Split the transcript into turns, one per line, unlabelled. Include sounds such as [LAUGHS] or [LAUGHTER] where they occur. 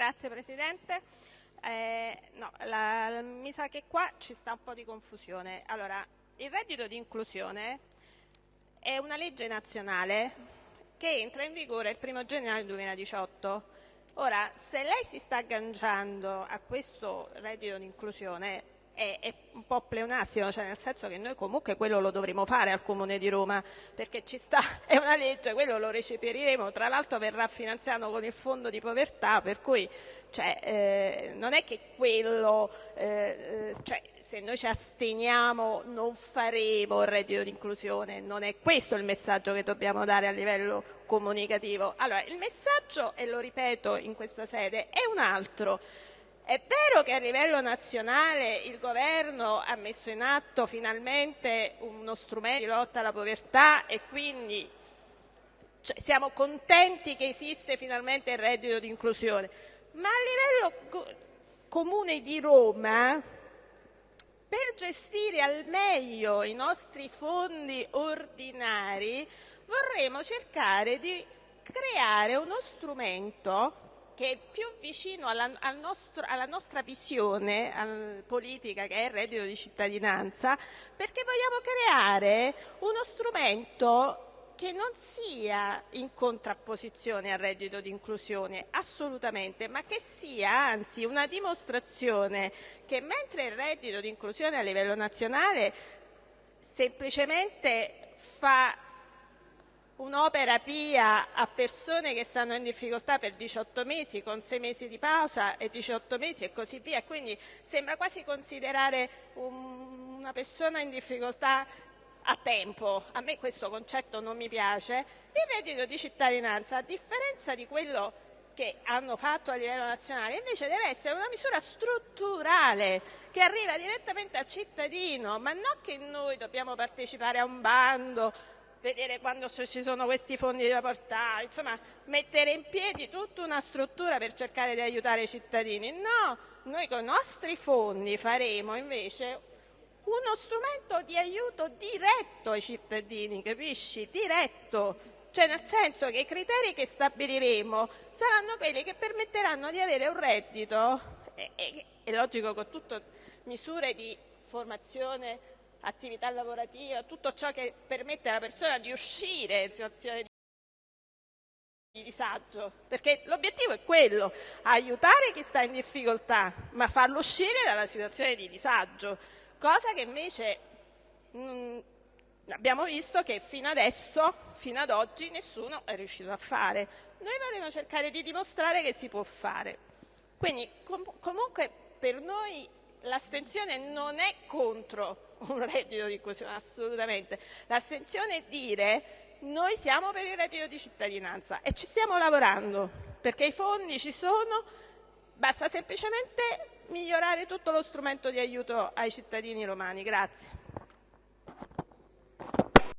grazie Presidente. Eh, no, la, mi sa che qua ci sta un po' di confusione. Allora, il reddito di inclusione è una legge nazionale che entra in vigore il 1 gennaio 2018. Ora, se lei si sta agganciando a questo reddito di inclusione, è, è, un po' pleonastico, cioè nel senso che noi comunque quello lo dovremo fare al Comune di Roma, perché ci sta, [LAUGHS] è una legge, quello lo recepiremo, tra l'altro verrà finanziato con il fondo di povertà, per cui cioè, eh, non è che quello, eh, eh cioè, se noi ci asteniamo non faremo il reddito di inclusione, non è questo il messaggio che dobbiamo dare a livello comunicativo. Allora, il messaggio, e lo ripeto in questa sede, è un altro. È vero che a livello nazionale il governo ha messo in atto finalmente uno strumento di lotta alla povertà e quindi cioè, siamo contenti che esiste finalmente il reddito di inclusione, ma a livello comune di Roma per gestire al meglio i nostri fondi ordinari vorremmo cercare di creare uno strumento che è più vicino alla, al nostro, alla nostra visione al, politica che è il reddito di cittadinanza, perché vogliamo creare uno strumento che non sia in contrapposizione al reddito di inclusione, assolutamente, ma che sia anzi una dimostrazione che mentre il reddito di inclusione a livello nazionale semplicemente fa un'opera pia a persone che stanno in difficoltà per 18 mesi, con 6 mesi di pausa e 18 mesi e così via. Quindi sembra quasi considerare un, una persona in difficoltà a tempo. A me questo concetto non mi piace. Il reddito di cittadinanza, a differenza di quello che hanno fatto a livello nazionale, invece deve essere una misura strutturale che arriva direttamente al cittadino, ma non che noi dobbiamo partecipare a un bando vedere quando ci sono questi fondi da portare, insomma mettere in piedi tutta una struttura per cercare di aiutare i cittadini. No, noi con i nostri fondi faremo invece uno strumento di aiuto diretto ai cittadini, capisci? Diretto. Cioè nel senso che i criteri che stabiliremo saranno quelli che permetteranno di avere un reddito, è logico con tutte misure di formazione attività lavorativa, tutto ciò che permette alla persona di uscire in situazione di disagio, perché l'obiettivo è quello, aiutare chi sta in difficoltà, ma farlo uscire dalla situazione di disagio, cosa che invece mh, mm, abbiamo visto che fino adesso, fino ad oggi, nessuno è riuscito a fare. Noi vorremmo cercare di dimostrare che si può fare. Quindi com comunque per noi l'astensione non è contro un reddito di inclusione, assolutamente. L'astensione è dire noi siamo per il reddito di cittadinanza e ci stiamo lavorando perché i fondi ci sono, basta semplicemente migliorare tutto lo strumento di aiuto ai cittadini romani. Grazie.